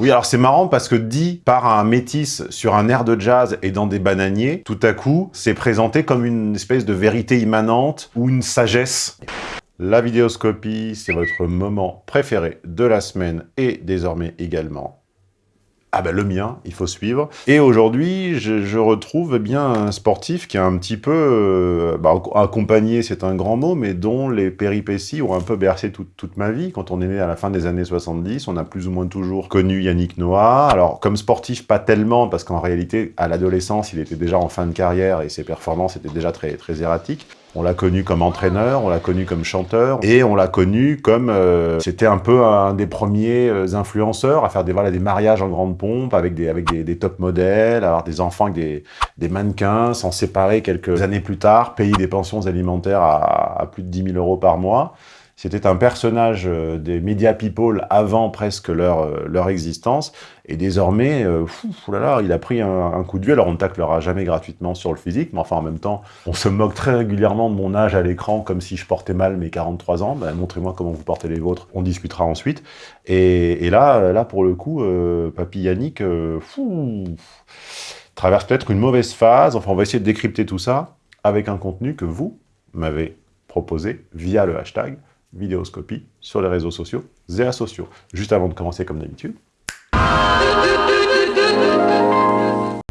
Oui, alors c'est marrant parce que dit par un métis sur un air de jazz et dans des bananiers, tout à coup, c'est présenté comme une espèce de vérité immanente ou une sagesse. La vidéoscopie, c'est votre moment préféré de la semaine et désormais également ah ben le mien, il faut suivre. Et aujourd'hui, je, retrouve bien un sportif qui a un petit peu euh, bah, accompagné, c'est un grand mot, mais dont les péripéties ont un peu bercé toute ma vie. Quand on est né à la fin des années 70, on a plus ou moins toujours connu Yannick Noah. Alors comme sportif, pas tellement, parce qu'en réalité, à l'adolescence, il était déjà en fin de carrière et ses performances étaient déjà très erratiques. On l'a connu comme entraîneur, on l'a connu comme chanteur, et on l'a connu comme... Euh, c'était un peu un des premiers euh, influenceurs à faire des, voilà, des mariages en grande pompe avec des, avec des, top modèles, avoir des enfants avec des, mannequins, s'en séparer quelques années plus tard, payer des pensions alimentaires à, à plus de 10 000 euros par mois. C'était un personnage euh, des media people avant presque leur, euh, leur existence. Et désormais, euh, là il a pris un, coup de vieux. Alors on ne taclera jamais gratuitement sur le physique, mais enfin en même temps, on se moque très régulièrement de mon âge à l'écran comme si je portais mal mes 43 ans. Ben, Montrez-moi comment vous portez les vôtres, on discutera ensuite. Et, là, là pour le coup, Papy Yannick, fou, traverse peut-être une mauvaise phase. Enfin, on va essayer de décrypter tout ça avec un contenu que vous m'avez proposé via le hashtag vidéoscopie sur les réseaux sociaux, Zéa Sociaux. Juste avant de commencer comme d'habitude.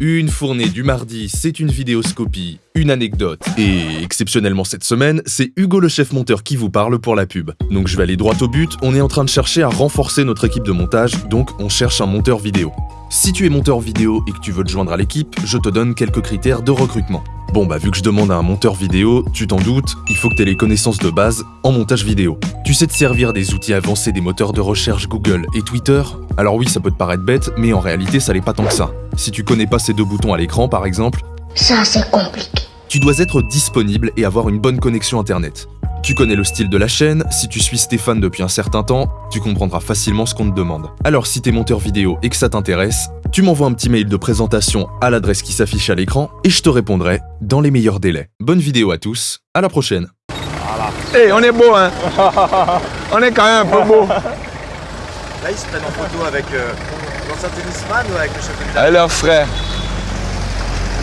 Une fournée du mardi, c'est une vidéoscopie, une anecdote. Et exceptionnellement cette semaine, c'est Hugo le chef monteur qui vous parle pour la pub. Donc je vais aller droit au but, on est en train de chercher à renforcer notre équipe de montage, donc on cherche un monteur vidéo. Si tu es monteur vidéo et que tu veux te joindre à l'équipe, je te donne quelques critères de recrutement. Bon bah vu que je demande à un monteur vidéo, tu t'en doutes, il faut que tu aies les connaissances de base en montage vidéo. Tu sais te servir des outils avancés des moteurs de recherche Google et Twitter? Alors oui, ça peut te paraître bête, mais en réalité ça l'est pas tant que ça. Si tu connais pas ces deux boutons à l'écran par exemple, ça c'est compliqué. Tu dois être disponible et avoir une bonne connexion internet. Tu connais le style de la chaîne, si tu suis Stéphane depuis un certain temps, tu comprendras facilement ce qu'on te demande. Alors si t'es monteur vidéo et que ça t'intéresse, tu m'envoies un petit mail de présentation à l'adresse qui s'affiche à l'écran et je te répondrai dans les meilleurs délais. Bonne vidéo à tous, à la prochaine. Hé, on est beau, hein On est quand même un peu beau. Là, ils se prennent en photo avec euh, l'ancien tennisman ou avec le chef de Avec leur frère.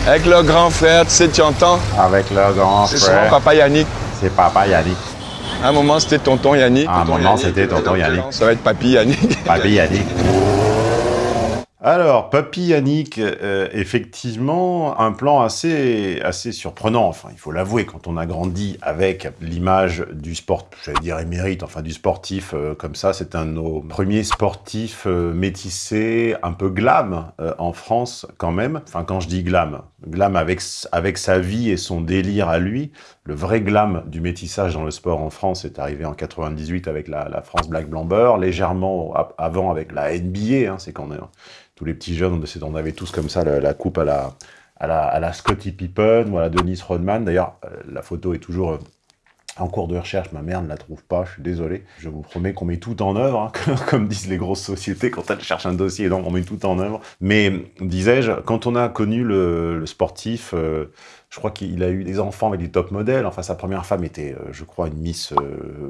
Avec leur grand frère, tu sais, tu entends? Avec leur grand frère. C'est son papa Yannick. C'est papa Yannick. À un moment, c'était tonton Yannick. À un moment, c'était tonton Yannick. Ça va être papy Yannick. Papy Yannick. Alors, Papy Yannick, euh, effectivement, un plan assez, assez surprenant, enfin, il faut l'avouer, quand on a grandi avec l'image du sport, j'allais dire émérite, enfin, du sportif euh, comme ça, c'est un de nos premiers sportifs euh, métissés, un peu glam en France, quand même. Enfin, quand je dis glam, glam avec, avec sa vie et son délire à lui, le vrai glam du métissage dans le sport en France est arrivé en 98 avec la, France Black Blamber, légèrement avant avec la NBA, hein, c'est quand tous les petits jeunes, on avait tous comme ça la, coupe à la, à la, à la Scottie Pippen ou à la Denise Rodman. D'ailleurs, euh, la photo est toujours euh, en cours de recherche, ma mère ne la trouve pas, je suis désolé. Je vous promets qu'on met tout en œuvre, hein, comme disent les grosses sociétés quand elles cherchent un dossier, donc on met tout en œuvre. Mais, disais-je, quand on a connu le, sportif, euh, je crois qu'il a eu des enfants avec des top modèles. Enfin, sa première femme était, je crois, une Miss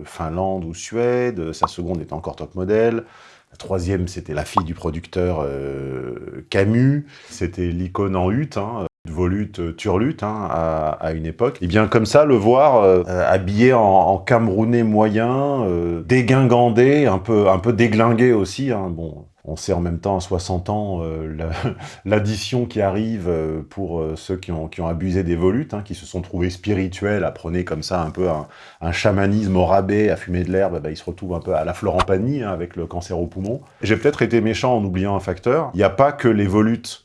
Finlande ou Suède. Sa seconde était encore top modèle. La troisième, c'était la fille du producteur euh, Camus. C'était l'icône en hutte, hein, volute, euh, turlute hein, à, une époque. Et bien comme ça, le voir euh, habillé en, camerounais moyen, dégingandé, un peu, un peu déglingué aussi. Hein, bon, on sait en même temps à 60 ans euh, l'addition qui arrive euh, pour euh, ceux qui ont, qui ont abusé des volutes, hein, qui se sont trouvés spirituels, apprenez comme ça un peu un, chamanisme au rabais, à fumer de l'herbe, bah, ils se retrouvent un peu à la Florent Pagny, hein, avec le cancer au poumon. J'ai peut-être été méchant en oubliant un facteur, il n'y a pas que les volutes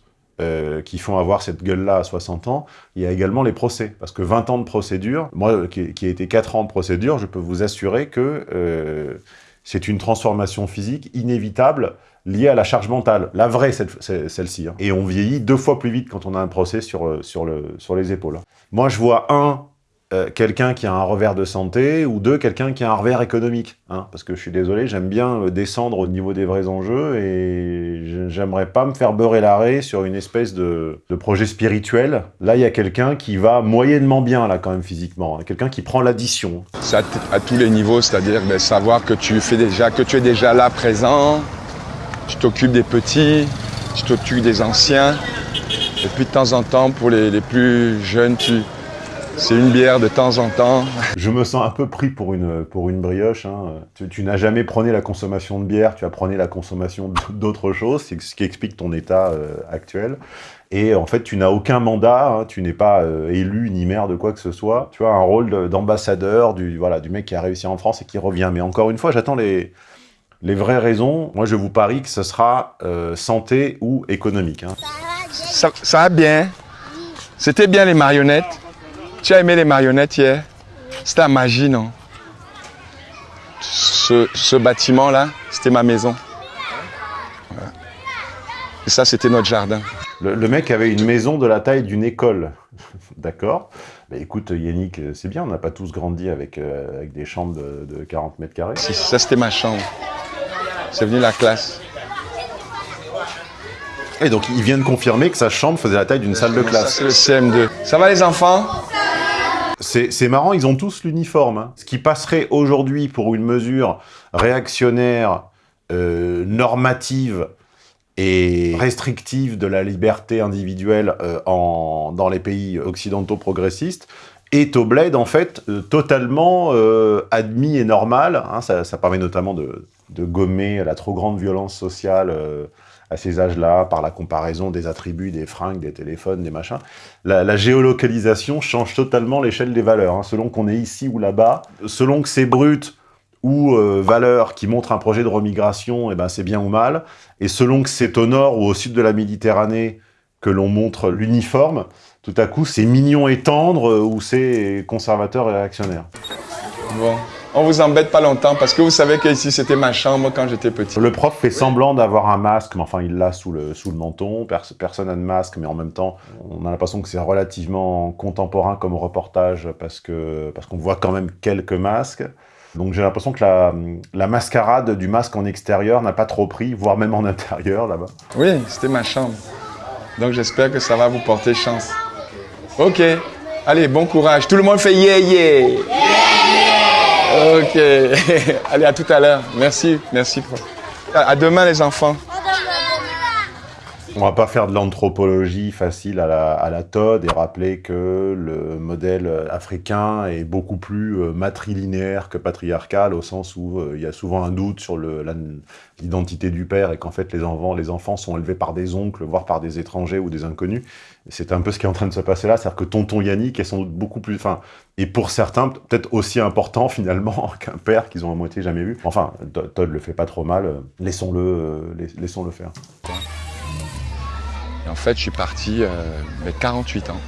qui font avoir cette gueule-là à 60 ans, il y a également les procès. Parce que 20 ans de procédure, moi qui, qui ai été 4 ans de procédure, je peux vous assurer que c'est une transformation physique inévitable liée à la charge mentale, la vraie celle-ci. Hein. Et on vieillit deux fois plus vite quand on a un procès sur, euh, sur, le, sur les épaules. Moi, je vois un, euh, quelqu'un qui a un revers de santé, ou deux, quelqu'un qui a un revers économique. Hein, parce que je suis désolé, j'aime bien euh, descendre au niveau des vrais enjeux, et j'aimerais pas me faire beurrer l'arrêt sur une espèce de, de, projet spirituel. Là, il y a quelqu'un qui va moyennement bien, là, quand même, physiquement. Hein. Quelqu'un qui prend l'addition. C'est à, tous les niveaux, c'est-à-dire ben, savoir que tu, fais déjà, que tu es déjà là, présent, tu t'occupes des petits, tu t'occupes des anciens. Et puis de temps en temps, pour les, les plus jeunes, tu, c'est une bière de temps en temps. Je me sens un peu pris pour une, pour une brioche. hein. Tu, tu n'as jamais prôné la consommation de bière, tu as prôné la consommation d'autres choses, c'est ce qui explique ton état euh, actuel. Et en fait, tu n'as aucun mandat, hein, tu n'es pas euh, élu ni maire de quoi que ce soit. Tu as un rôle de- d'ambassadeur du, voilà, du mec qui a réussi en France et qui revient. Mais encore une fois, j'attends les, les vraies raisons. Moi, je vous parie que ce sera euh, santé ou économique. hein. Ça, ça va bien. C'était bien les marionnettes. Tu as aimé les marionnettes hier? C'était la magie, non? Ce, ce bâtiment-là, c'était ma maison. Voilà. Et ça, c'était notre jardin. Le, le mec avait une maison de la taille d'une école. D'accord Bah écoute, Yannick, c'est bien, on n'a pas tous grandi avec, euh, avec des chambres de, de 40 mètres carrés. Si, Ça, c'était ma chambre. C'est venu la classe. Et donc, il vient de confirmer que sa chambre faisait la taille d'une salle de classe. c'est le CM2. Ça va les enfants? C'est marrant, ils ont tous l'uniforme. hein. Ce qui passerait aujourd'hui pour une mesure réactionnaire, euh, normative et restrictive de la liberté individuelle euh, en, dans les pays occidentaux progressistes est au bled, en fait, euh, totalement admis et normal. hein. ça, permet notamment de, gommer la trop grande violence sociale à ces âges-là, par la comparaison des attributs, des fringues, des téléphones, des machins la, géolocalisation change totalement l'échelle des valeurs. hein. Selon qu'on est ici ou là-bas, selon que c'est brut ou euh, valeur qui montre un projet de remigration, eh ben c'est bien ou mal. Et selon que c'est au nord ou au sud de la Méditerranée que l'on montre l'uniforme, tout à coup c'est mignon et tendre euh, ou c'est conservateur et réactionnaire. Bon. On vous embête pas longtemps parce que vous savez que ici c'était ma chambre quand j'étais petit. Le prof fait semblant d'avoir un masque, mais enfin il l'a sous le, sous le menton. Pers- personne n'a de masque, mais en même temps, on a l'impression que c'est relativement contemporain comme reportage parce qu'on voit quand même quelques masques. Donc j'ai l'impression que la, la mascarade du masque en extérieur n'a pas trop pris, voire même en intérieur là-bas. Oui, c'était ma chambre. Donc j'espère que ça va vous porter chance. Ok. Allez, bon courage. Tout le monde fait yeah yeah. Ok. Allez, à tout à l'heure. Merci, merci. à demain les enfants. On va pas faire de l'anthropologie facile à la, Todd et rappeler que le modèle africain est beaucoup plus euh, matrilinéaire que patriarcal au sens où euh, il y a souvent un doute sur le- l'identité du père et qu'en fait les enfants, sont élevés par des oncles, voire par des étrangers ou des inconnus. C'est un peu ce qui est en train de se passer là, c'est-à-dire que tonton Yannick est sans doute beaucoup plus, enfin, et pour certains peut-être aussi important finalement qu'un père qu'ils ont à moitié jamais vu. Enfin, To- Todd le fait pas trop mal, euh, laissons-le, euh, lais- laissons-le faire. Et en fait, je suis parti euh, mais 48 ans.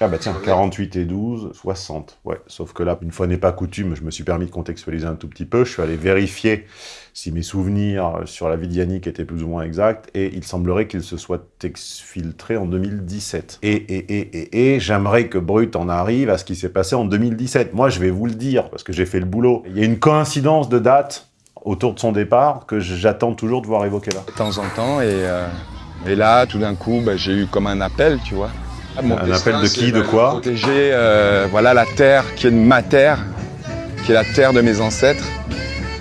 Ah bah tiens, 48 et 12, 60. Ouais, sauf que là, une fois n'est pas coutume, je me suis permis de contextualiser un tout petit peu. Je suis allé vérifier si mes souvenirs sur la vie de Yannick étaient plus ou moins exacts, et il semblerait qu'il se soit exfiltré en 2017. Et, et, et, et, et j'aimerais que Brut en arrive à ce qui s'est passé en 2017. Moi, je vais vous le dire, parce que j'ai fait le boulot. Il y a une coïncidence de date autour de son départ que j'attends toujours de voir évoquer là. De temps en temps. Et, euh, et là, tout d'un coup, bah, j'ai eu comme un appel, tu vois. Mon Un destin, appel de qui, de quoi Protéger euh, voilà, la terre qui est ma terre, qui est la terre de mes ancêtres.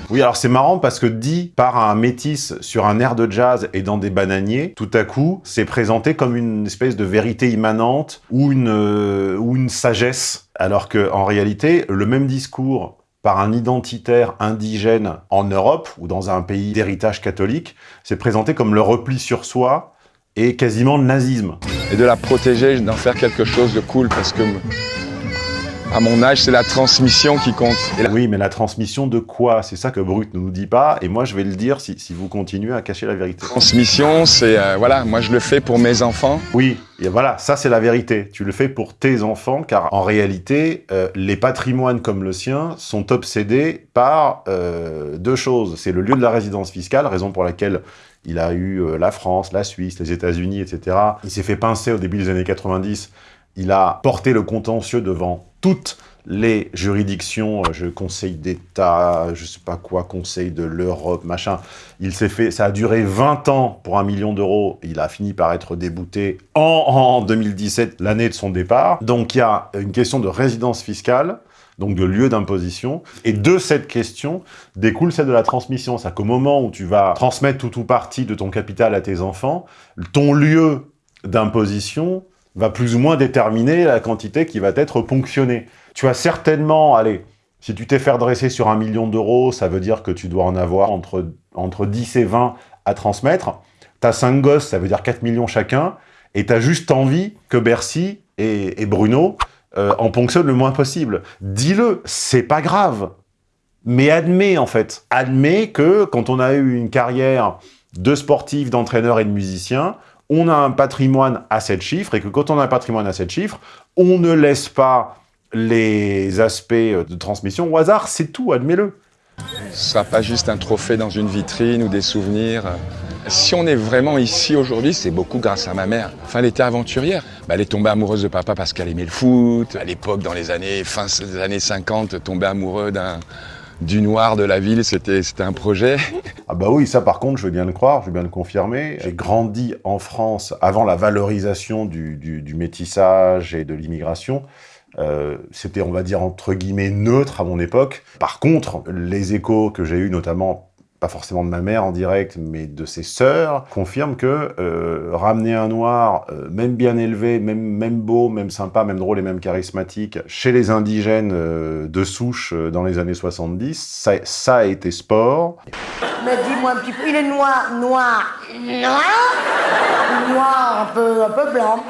Oui, alors c'est marrant parce que dit par un métis sur un air de jazz et dans des bananiers, tout à coup, c'est présenté comme une espèce de vérité immanente ou une, euh, ou une sagesse, alors que en réalité, le même discours par un identitaire indigène en Europe ou dans un pays d'héritage catholique, c'est présenté comme le repli sur soi et quasiment le nazisme. et de la protéger, d'en faire quelque chose de cool parce que à mon âge, c'est la transmission qui compte. Et la Oui, mais la transmission de quoi? C'est ça que Brut ne nous dit pas, et moi je vais le dire si, si vous continuez à cacher la vérité. transmission, c'est euh, voilà, moi je le fais pour mes enfants. Oui, et voilà, ça c'est la vérité. Tu le fais pour tes enfants, car en réalité, euh, les patrimoines comme le sien sont obsédés par euh, deux choses. C'est le lieu de la résidence fiscale, raison pour laquelle il a eu euh, la France, la Suisse, les États-Unis, etc. Il s'est fait pincer au début des années 90. Il a porté le contentieux devant toutes les juridictions, euh, je conseil d'État, je sais pas quoi, conseil de l'Europe, machin. Il s'est fait, ça a duré 20 ans pour un million d'euros. Il a fini par être débouté en, en 2017, l'année de son départ. Donc il y a une question de résidence fiscale. Donc de lieu d'imposition. Et de cette question découle celle de la transmission. C'est-à-dire qu'au moment où tu vas transmettre tout ou partie de ton capital à tes enfants, ton lieu d'imposition va plus ou moins déterminer la quantité qui va être ponctionnée. Tu as certainement, allez, si tu t'es fait dresser sur un million d'euros, ça veut dire que tu dois en avoir entre, entre 10 et 20 à transmettre. T'as 5 gosses, ça veut dire 4 millions chacun, et t'as juste envie que Bercy et, Bruno euh, en ponctionnent le moins possible. Dis-le, c'est pas grave. Mais admets, en fait. Admets que quand on a eu une carrière de sportif, d'entraîneur et de musicien, on a un patrimoine à 7 chiffres, et que quand on a un patrimoine à 7 chiffres, on ne laisse pas les aspects de transmission au hasard, c'est tout, admets-le. Ce sera pas juste un trophée dans une vitrine ou des souvenirs. Si on est vraiment ici aujourd'hui, c'est beaucoup grâce à ma mère. Enfin, elle était aventurière. Bah, elle est tombée amoureuse de papa parce qu'elle aimait le foot. À l'époque, dans les années fin des années 50, tomber amoureux d'un du noir de la ville, c'était un projet. Ah bah oui, ça par contre, je veux bien le croire, je veux bien le confirmer. J'ai grandi en France avant la valorisation du, du, métissage et de l'immigration. Euh, c'était, on va dire, entre guillemets, neutre à mon époque. Par contre, les échos que j'ai eus, notamment pas forcément de ma mère en direct, mais de ses sœurs, confirme que euh, ramener un noir, euh, même bien élevé, même, même beau, même sympa, même drôle et même charismatique, chez les indigènes euh, de souche dans les années 70, ça, ça, a été sport. Mais dis-moi un petit peu, il est noir, noir, noir? Noir, un peu, un peu blanc.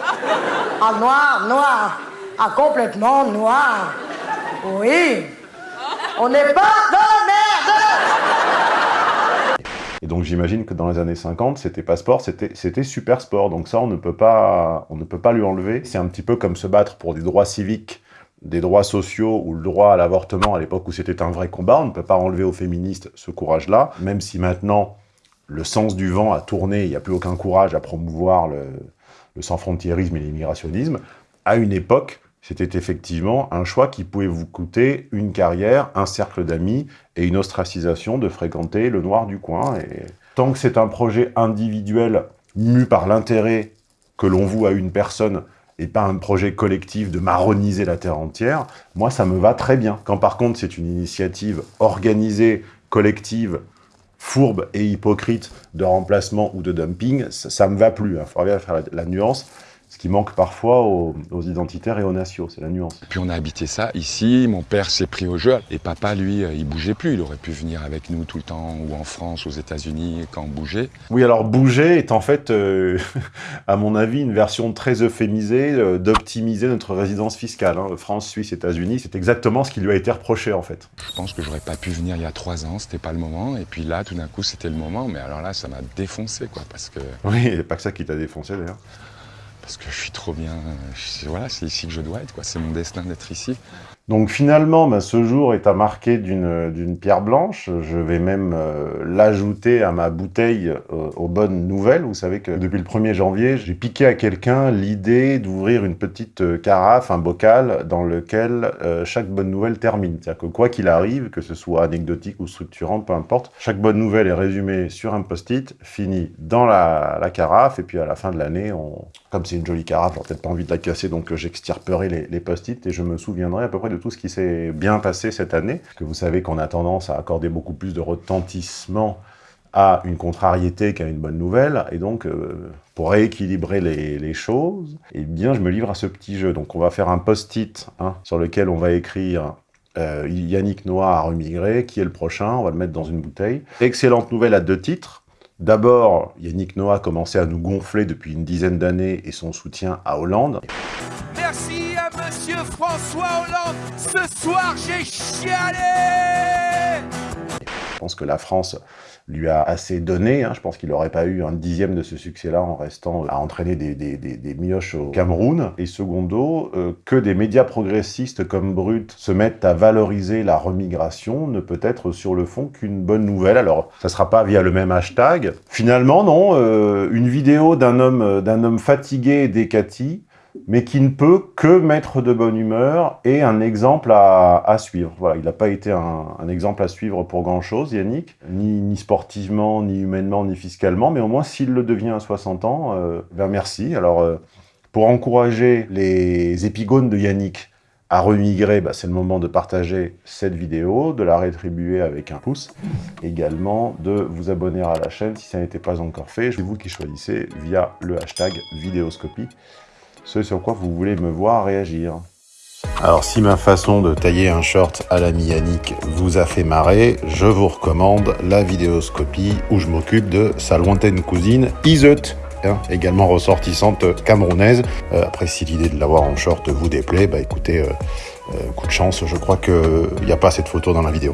Ah, noir, noir. Ah, complètement noir. Oui. On n'est pas dans et donc j'imagine que dans les années 50, c'était pas sport, c'était super sport. Donc ça, on ne peut pas, on ne peut pas lui enlever. C'est un petit peu comme se battre pour des droits civiques, des droits sociaux ou le droit à l'avortement à l'époque où c'était un vrai combat. On ne peut pas enlever aux féministes ce courage-là, même si maintenant le sens du vent a tourné, il n'y a plus aucun courage à promouvoir le, le sans-frontiérisme et l'immigrationnisme. À une époque, c'était effectivement un choix qui pouvait vous coûter une carrière, un cercle d'amis et une ostracisation de fréquenter le noir du coin. Et tant que c'est un projet individuel mu par l'intérêt que l'on voue à une personne et pas un projet collectif de marroniser la terre entière, moi ça me va très bien. Quand par contre c'est une initiative organisée, collective, fourbe et hypocrite de remplacement ou de dumping, ça, ne me va plus. Il hein. bien faire la nuance. Ce qui manque parfois aux, identitaires et aux nationaux, c'est la nuance. Puis on a habité ça ici, mon père s'est pris au jeu, et papa, lui, euh, il bougeait plus. Il aurait pu venir avec nous tout le temps, ou en France, aux États-Unis, quand on bougeait. Oui, alors bouger est en fait, euh, à mon avis, une version très euphémisée euh, d'optimiser notre résidence fiscale. Hein. France, Suisse, États-Unis, c'est exactement ce qui lui a été reproché en fait. Je pense que j'aurais pas pu venir il y a trois ans, c'était pas le moment, et puis là, tout d'un coup, c'était le moment, mais alors là, ça m'a défoncé, quoi, parce que... Oui, il n'y a pas que ça qui t'a défoncé d'ailleurs parce que je suis trop bien. Voilà, c'est ici que je dois être, quoi. C'est mon destin d'être ici. Donc finalement, bah, ce jour est à marquer d'une pierre blanche. Je vais même euh, l'ajouter à ma bouteille euh, aux bonnes nouvelles. Vous savez que depuis le 1er janvier, j'ai piqué à quelqu'un l'idée d'ouvrir une petite euh, carafe, un bocal, dans lequel chaque bonne nouvelle termine. C'est-à-dire que quoi qu'il arrive, que ce soit anecdotique ou structurant, peu importe, chaque bonne nouvelle est résumée sur un post-it, fini dans la, carafe, et puis à la fin de l'année, comme c'est une jolie carafe, j'aurais peut-être pas envie de la casser, donc j'extirperai les, les post-it, et je me souviendrai à peu près de tout ce qui s'est bien passé cette année, que vous savez qu'on a tendance à accorder beaucoup plus de retentissement à une contrariété qu'à une bonne nouvelle, et donc euh, pour rééquilibrer les, choses, eh bien je me livre à ce petit jeu. Donc on va faire un post-it hein, sur lequel on va écrire euh, Yannick Noah a remigré, qui est le prochain, on va le mettre dans une bouteille. Excellente nouvelle à deux titres. D'abord, Yannick Noah a commencé à nous gonfler depuis une dizaine d'années et son soutien à Hollande. Monsieur François Hollande. Ce soir, j'ai chialé Je pense que la France lui a assez donné. Hein. Je pense qu'il n'aurait pas eu un dixième de ce succès-là en restant à entraîner des, mioches au Cameroun. Et secondo, euh, que des médias progressistes comme Brut se mettent à valoriser la remigration ne peut être sur le fond qu'une bonne nouvelle. Alors, ça sera pas via le même hashtag. Finalement, non. Euh, une vidéo d'un homme, homme fatigué et décati mais qui ne peut que mettre de bonne humeur et un exemple à, suivre. Voilà, il n'a pas été un, exemple à suivre pour grand-chose, Yannick, ni, sportivement, ni humainement, ni fiscalement, mais au moins s'il le devient à 60 ans, euh, ben merci. Alors, euh, pour encourager les épigones de Yannick à remigrer, bah, c'est le moment de partager cette vidéo, de la rétribuer avec un pouce, également de vous abonner à la chaîne si ça n'était pas encore fait. C'est vous qui choisissez via le hashtag vidéoscopie ce sur quoi vous voulez me voir réagir. Alors si ma façon de tailler un short à la Yannick vous a fait marrer, je vous recommande la vidéoscopie où je m'occupe de sa lointaine cousine Iseut, hein, également ressortissante camerounaise. Euh, après si l'idée de l'avoir en short vous déplaît, bah écoutez, euh, euh, coup de chance, je crois qu'il n'y a pas cette photo dans la vidéo.